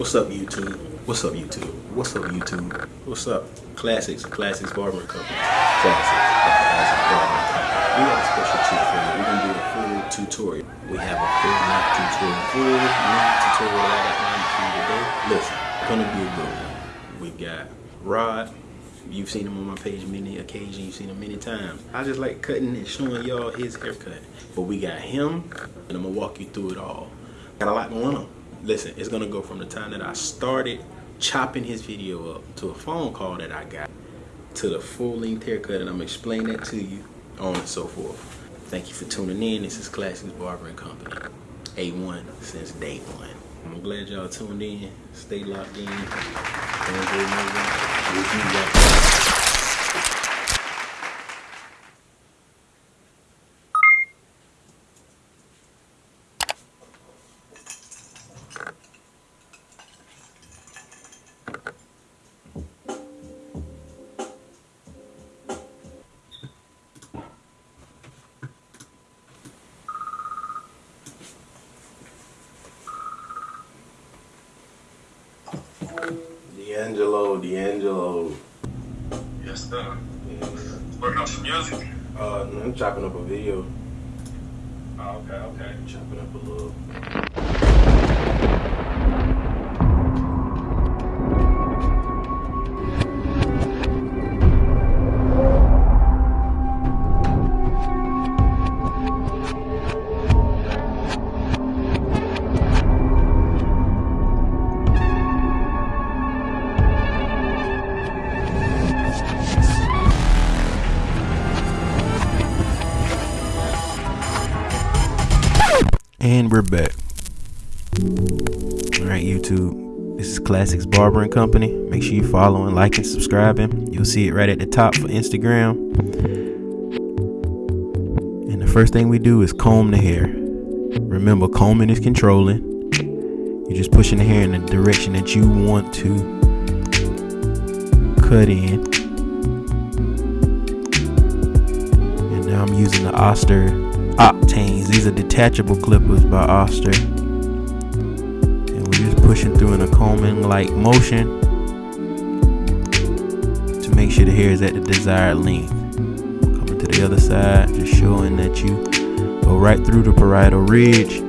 What's up, YouTube? What's up, YouTube? What's up, YouTube? What's up? Classics, Classics Barbering Company. Classics, Classics Barbering Company. We got a special treat for you. We're gonna do a full tutorial. We have a full knot tutorial, full knot tutorial I got for you today. Listen, gonna be a good one. We got Rod. You've seen him on my page many occasions. You've seen him many times. I just like cutting and showing y'all his haircut. But we got him, and I'm gonna walk you through it all. Got a lot going on. Listen, it's gonna go from the time that I started chopping his video up to a phone call that I got to the full length haircut, and I'm gonna that to you, on and so forth. Thank you for tuning in. This is Classics Barbering Company. A1 since day one. I'm glad y'all tuned in. Stay locked in. D'Angelo. Yes, sir. Yeah. Working on some music. Uh, I'm chopping up a video. Oh, okay, okay. Chopping up a little. Classics Barbering Company. Make sure you follow and following, liking, subscribing. You'll see it right at the top for Instagram. And the first thing we do is comb the hair. Remember, combing is controlling. You're just pushing the hair in the direction that you want to cut in. And now I'm using the Oster Octanes. These are detachable clippers by Oster. Just pushing through in a combing like motion to make sure the hair is at the desired length. Coming to the other side, just showing that you go right through the parietal ridge.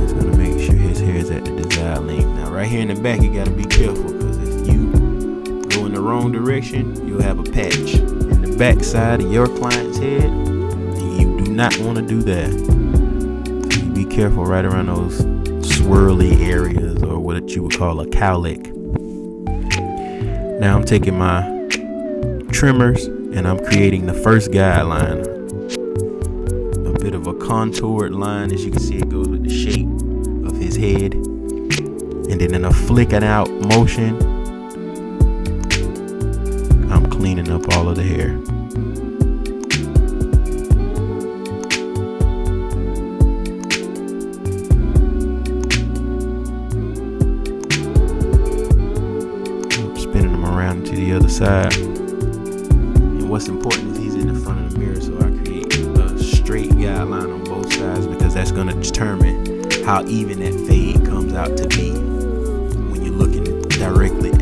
It's gonna make sure his hair is at the desired length. Now, right here in the back, you gotta be careful because if you go in the wrong direction, you'll have a patch in the back side of your client's head. And you do not want to do that. Careful right around those swirly areas or what you would call a cowlick. Now I'm taking my trimmers and I'm creating the first guideline. A bit of a contoured line, as you can see, it goes with the shape of his head. And then in a flicking out motion, I'm cleaning up all of the hair. Side. And what's important is he's in the front of the mirror, so I create a straight guideline on both sides because that's going to determine how even that fade comes out to be when you're looking directly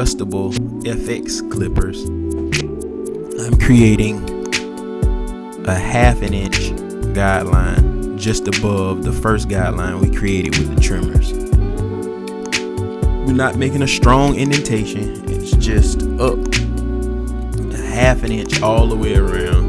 adjustable FX clippers, I'm creating a half an inch guideline just above the first guideline we created with the trimmers. We're not making a strong indentation, it's just up a half an inch all the way around.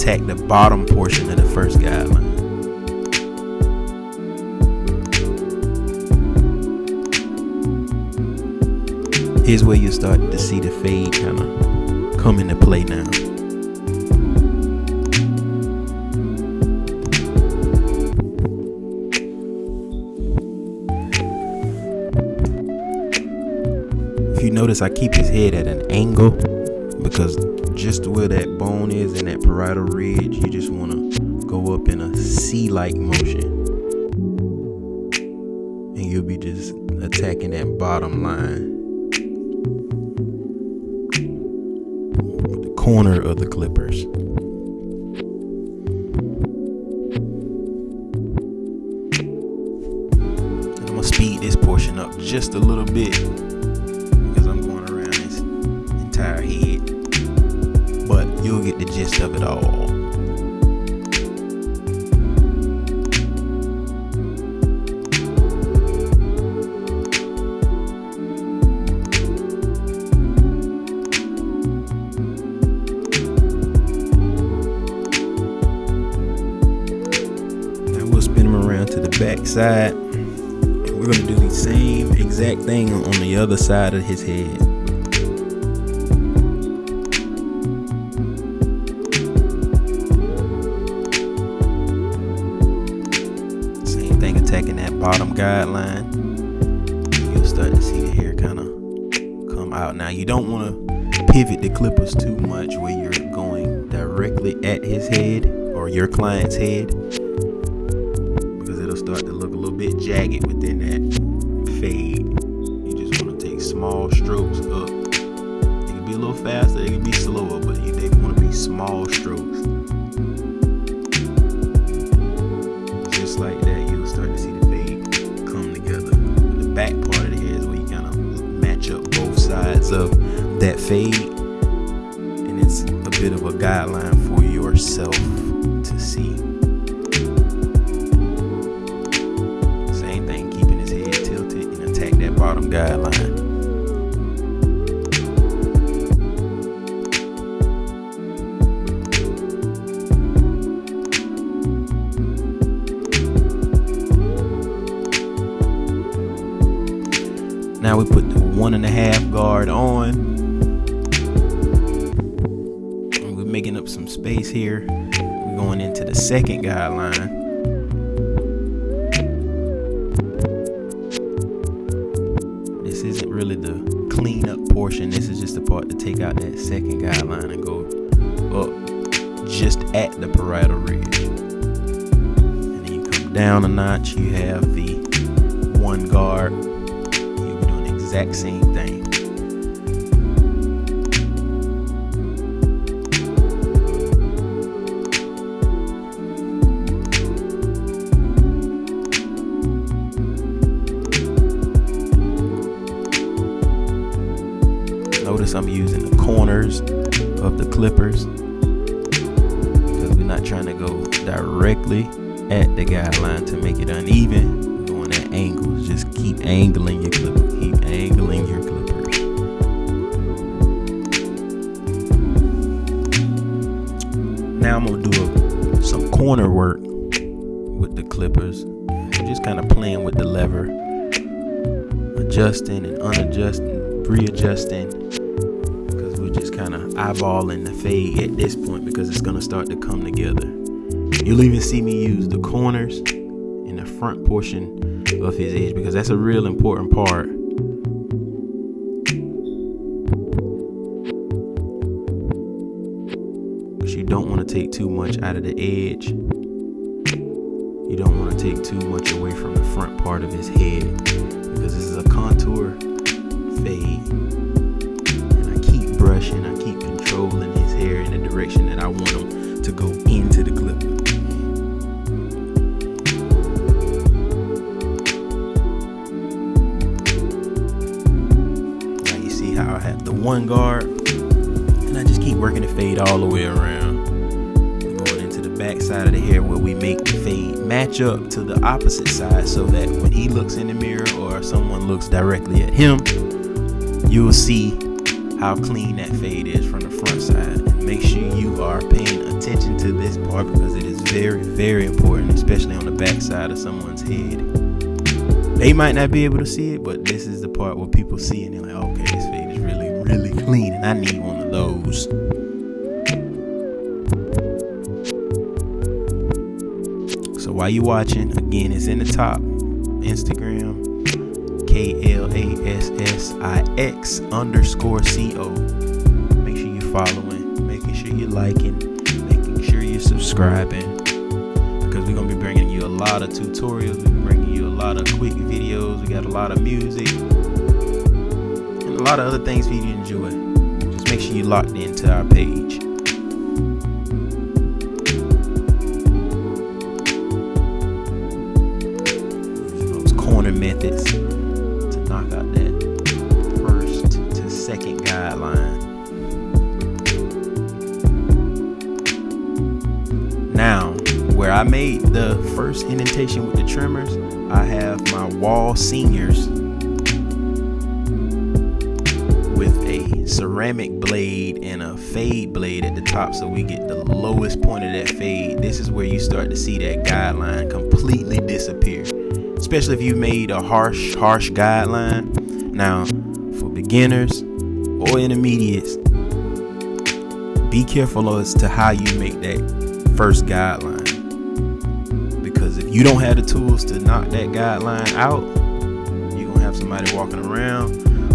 Attack the bottom portion of the first guideline. Here's where you start to see the fade kind of come into play now. If you notice, I keep his head at an angle because just where that bone is in that parietal ridge, you just want to go up in a C-like motion. And you'll be just attacking that bottom line. The corner of the clippers. Side. We're gonna do the same exact thing on the other side of his head. Same thing attacking that bottom guideline. You'll start to see the hair kind of come out. Now you don't want to pivot the clippers too much where you're going directly at his head or your client's head small strokes up. It can be a little faster, it can be slower, but they want to be small strokes. Just like that, you'll start to see the fade come together. The back part of the hair is where you kind of match up both sides of that fade, Now we put the one and a half guard on. And we're making up some space here. We're going into the second guideline. This isn't really the clean up portion. This is just the part to take out that second guideline and go up just at the parietal ridge. And then you come down a notch. You have the one guard. Exact same thing. Notice I'm using the corners of the clippers because we're not trying to go directly at the guideline to make it uneven. We're going at angles. Just keep angling your clipper. Keep angling your clippers. Now I'm gonna do a, some corner work with the clippers. I'm just kind of playing with the lever, adjusting and unadjusting, readjusting because we're just kind of eyeballing the fade at this point because it's going to start to come together. You'll even see me use the corners in the front portion of his edge because that's a real important part. To take too much out of the edge. You don't want to take too much away from the front part of his head because this is a contour fade and I keep brushing, I keep controlling his hair in the direction that I want him to go into the clip. Now you see how I have the one guard and I just keep working the fade all the way around. Side of the hair where we make the fade match up to the opposite side so that when he looks in the mirror or someone looks directly at him, you will see how clean that fade is from the front side. And make sure you are paying attention to this part because it is very, very important, especially on the back side of someone's head. They might not be able to see it, but this is the part where people see it and they're like, okay, this fade is really, really clean, and I need one of those. While you watching, again, it's in the top. Instagram, K L A S S I X underscore C O. Make sure you're following, making sure you're liking, making sure you're subscribing. Because we're gonna be bringing you a lot of tutorials, we're bringing you a lot of quick videos, we got a lot of music, and a lot of other things for you to enjoy. Just make sure you locked into our page. Methods to knock out that first to second guideline. Now, where I made the first indentation with the trimmers, I have my Wahl Seniors with a ceramic blade and a fade blade at the top so we get the lowest point of that fade. This is where you start to see that guideline completely disappear. Especially if you made a harsh, harsh guideline. Now, for beginners or intermediates, be careful as to how you make that first guideline. Because if you don't have the tools to knock that guideline out, you're gonna have somebody walking around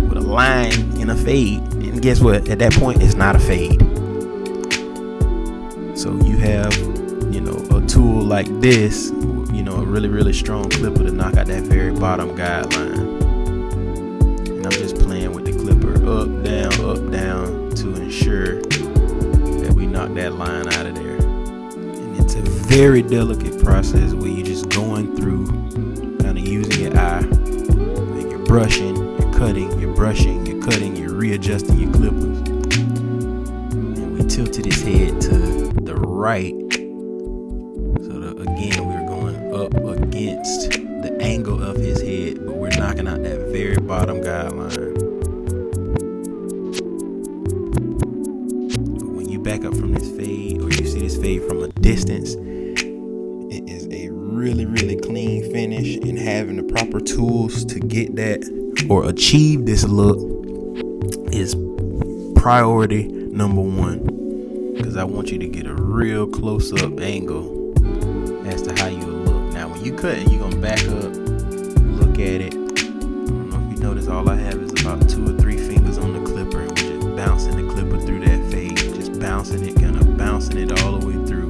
with a line and a fade. And guess what? At that point, it's not a fade. So you have, you know, a tool like this, really, really strong clipper to knock out that very bottom guideline. And I'm just playing with the clipper up, down, up, down to ensure that we knock that line out of there. And it's a very delicate process where you're just going through, kind of using your eye, and you're brushing, you're cutting, you're brushing, you're cutting, you're readjusting your clippers. And we tilted his head to the right. Against the angle of his head, but we're knocking out that very bottom guideline. When you back up from this fade, or you see this fade from a distance, it is a really, really clean finish. And having the proper tools to get that or achieve this look is priority number one. Because I want you to get a real close up angle You're to back up, look at it. I don't know if you notice, all I have is about two or three fingers on the clipper, and we're just bouncing the clipper through that fade, just bouncing it, kind of bouncing it all the way through.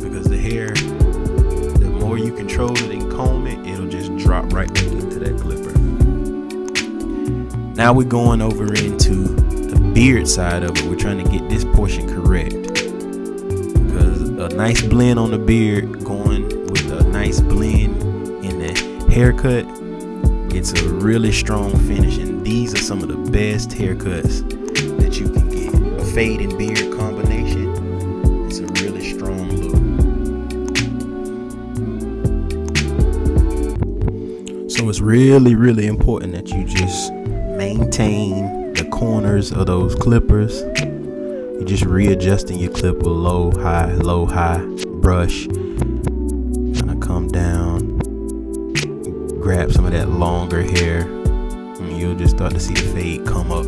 Because the hair, the more you control it and comb it, it'll just drop right back into that clipper. Now we're going over into the beard side of it. We're trying to get this portion correct. Because a nice blend on the beard going haircut, it's a really strong finish. And these are some of the best haircuts that you can get. A fade and beard combination. It's a really strong look. So it's really, really important that you just maintain the corners of those clippers. You're just readjusting your clipper low, high, low, high, brush. Grab some of that longer hair, and you'll just start to see the fade come up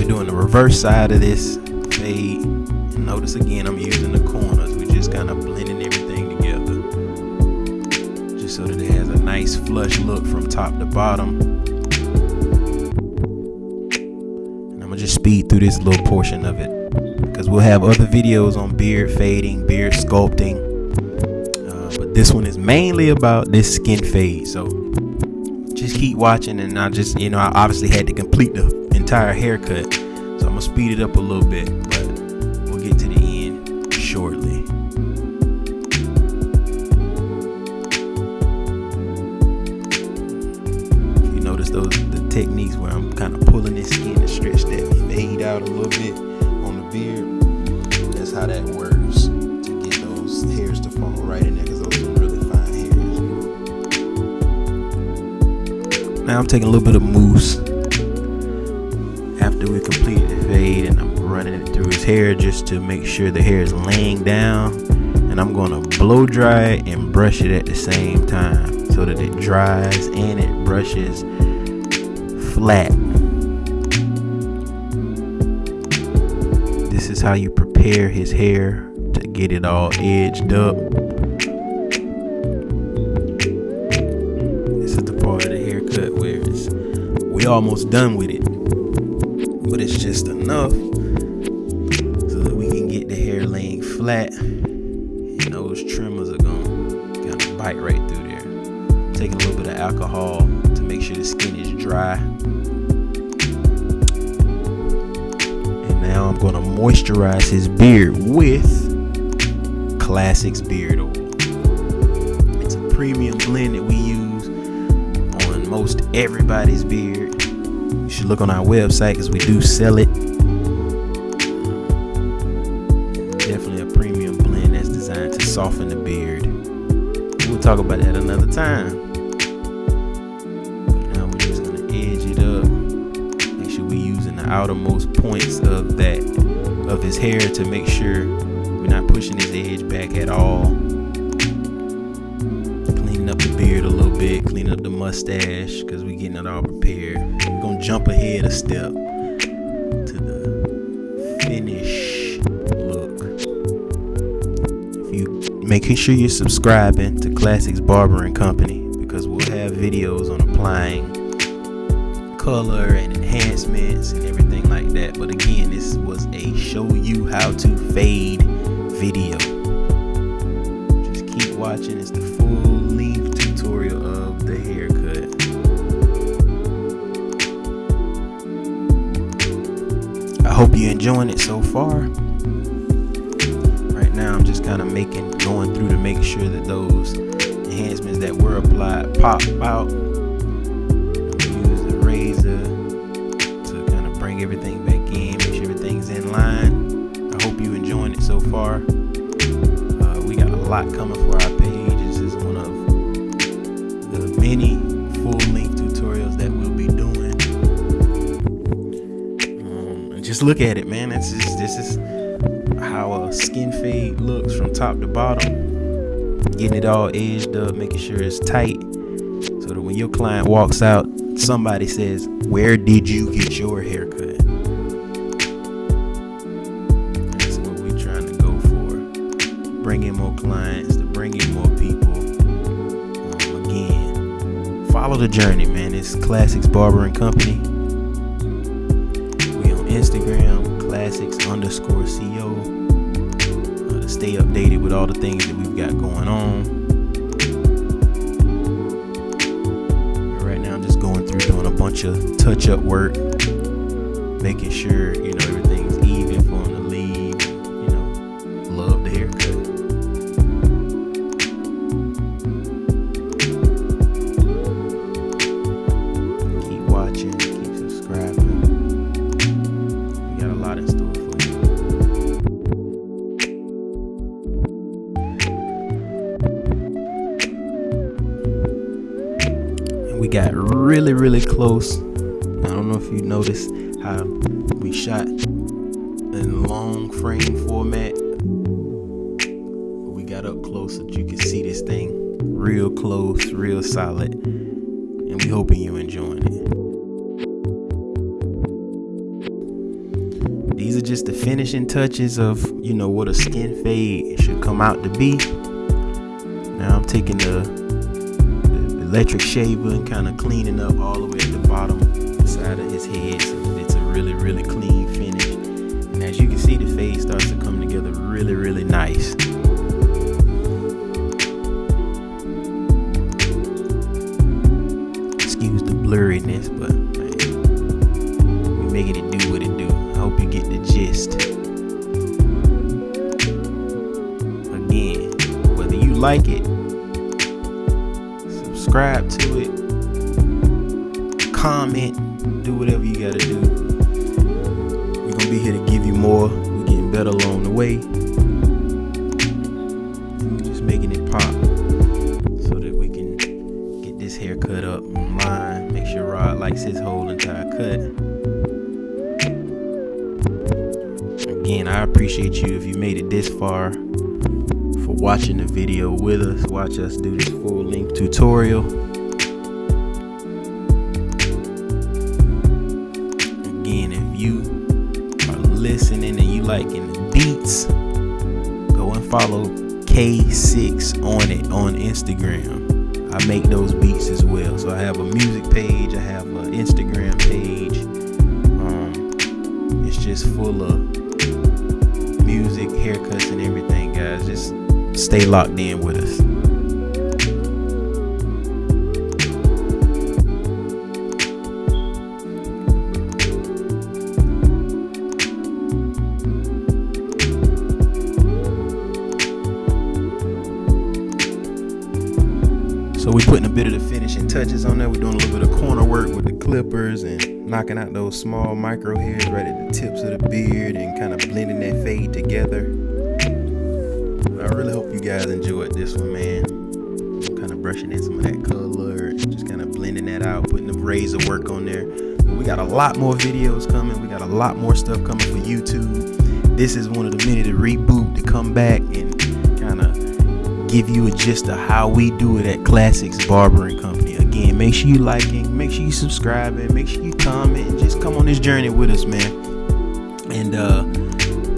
We're doing the reverse side of this fade. Notice again, I'm using the corners. We're just kind of blending everything together. Just so that it has a nice flush look from top to bottom. And I'm gonna just speed through this little portion of it. Because we'll have other videos on beard fading, beard sculpting. Uh, but this one is mainly about this skin fade. So just keep watching and I just you know I obviously had to complete the entire haircut speed it up a little bit but we'll get to the end shortly you notice those the techniques where I'm kind of pulling his skin to stretch that fade out a little bit on the beard. That's how that works to get those hairs to fall right in there because those are really fine hairs. Now I'm taking a little bit of mousse hair just to make sure the hair is laying down and I'm to blow dry it and brush it at the same time so that it dries and it brushes flat. This is how you prepare his hair to get it all edged up. This is the part of the haircut where it's we almost done with it. But it's just enough get the hair laying flat and those trimmers are gonna kind of bite right through there. Take a little bit of alcohol to make sure the skin is dry. And now I'm gonna moisturize his beard with Classics Beard Oil. It's a premium blend that we use on most everybody's beard. You should look on our website because we do sell it. Soften the beard. We'll talk about that another time. Now we're just gonna edge it up. Make sure we're using the outermost points of that of his hair to make sure we're not pushing his edge back at all. Cleaning up the beard a little bit, cleaning up the mustache because we're getting it all prepared. We're gonna jump ahead a step making sure you're subscribing to Classics Barber and Company because we'll have videos on applying color and enhancements and everything like that. But again, this was a show you how to fade video. Just keep watching. It's the full length tutorial of the haircut. I hope you're enjoying it so far. Now, I'm just kind of making, going through to make sure that those enhancements that were applied pop out. Use the razor to kind of bring everything back in, make sure everything's in line. I hope you're enjoying it so far. Uh, we got a lot coming for our page. This is one of the many full-length tutorials that we'll be doing. Um, and just look at it, man. This is this is skin fade looks from top to bottom. Getting it all edged up, making sure it's tight, so that when your client walks out, somebody says, "Where did you get your haircut?" That's what we're trying to go for. Bring in more clients, to bring in more people. Um, again, follow the journey, man. It's Classics Barber and Company. We on Instagram, classics underscore co. Stay updated with all the things that we've got going on. Right now, I'm just going through doing a bunch of touch-up work, making sure you know everything's even for really, really close. I don't know if you noticed how we shot in long frame format. We got up close so that you can see this thing real close, real solid. And we hoping you're enjoying it. These are just the finishing touches of, you know, what a skin fade should come out to be. Now I'm taking the electric shaver and kind of cleaning up all the way at the bottom side of his head so that it's a really, really clean finish. And as you can see, the fade starts to come together really, really nice. Again, I appreciate you if you made it this far for watching the video with us. Watch us do this full length tutorial. Again, if you are listening and you liking the beats, go and follow K6 on it on Instagram. I make those beats as well. So I have a music page, I have an Instagram page. Um, it's just full of music, haircuts, and everything, guys. Just stay locked in with us. So we're putting a bit of the finishing touches on there. We're doing a little bit of corner work with the clippers and knocking out those small micro hairs right at the tips of the beard and kind of blending that fade together. I really hope you guys enjoyed this one, man. I'm kind of brushing in some of that color, just kind of blending that out, putting the razor work on there. We got a lot more videos coming. We got a lot more stuff coming for YouTube. This is one of the many to reboot to come back and kind of give you a gist of how we do it at Classics Barbering Company. Again, make sure you liking, make sure you subscribing, make sure you comment, just come on this journey with us, man. And uh,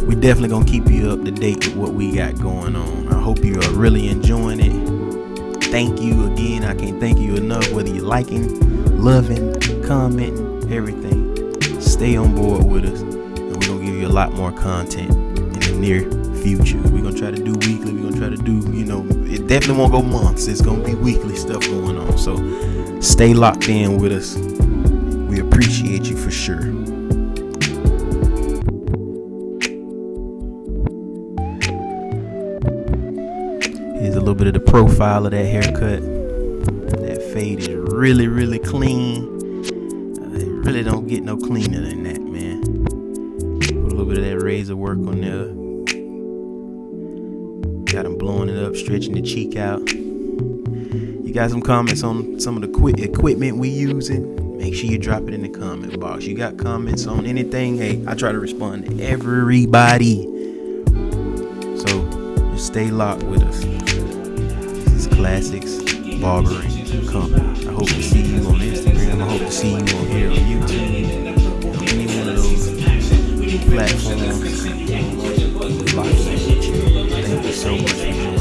we definitely gonna keep you up to date with what we got going on. I hope you are really enjoying it. Thank you again. I can't thank you enough. Whether you're liking, loving, commenting, everything, stay on board with us, and we're gonna give you a lot more content in the near future. We're gonna try to do weekly. We're gonna try to do, you know, it definitely won't go months. It's gonna be weekly stuff going on. So stay locked in with us. We appreciate you for sure. Here's a little bit of the profile of that haircut. That fade is really, really clean. Uh, It really don't get no cleaner than that, man. Put a little bit of that razor work on there. Got him blowing it up, stretching the cheek out. You got some comments on some of the equi- equipment we using? Make sure you drop it in the comment box. You got comments on anything? Hey, I try to respond to everybody. So just stay locked with us. This is Classics Barbering Company. I hope to see you on Instagram. I hope to see you on here on YouTube. On any one of those platforms. So much for.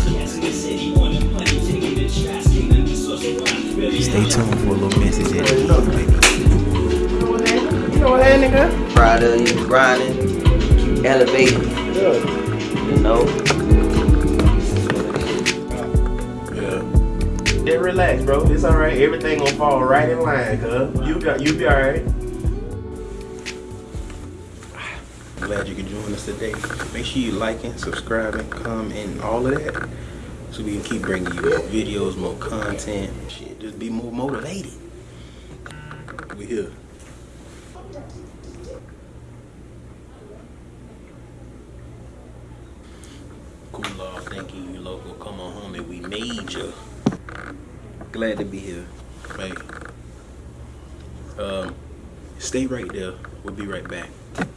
Stay tuned for a little message at the end, baby. You know what, nigga? Proud of you, grinding, elevating, you know. Yeah. Yeah, relax, bro. It's all right. Everything gonna fall right in line, cuz. You got, you be all Glad you could join us today. Make sure you liking, subscribing, commenting, all of that. So we can keep bringing you more videos, more content. Shit, just be more motivated. We here. Cool law, thank you, local. Come on and we made you. Glad to be here. Right. Um, stay right there. We'll be right back.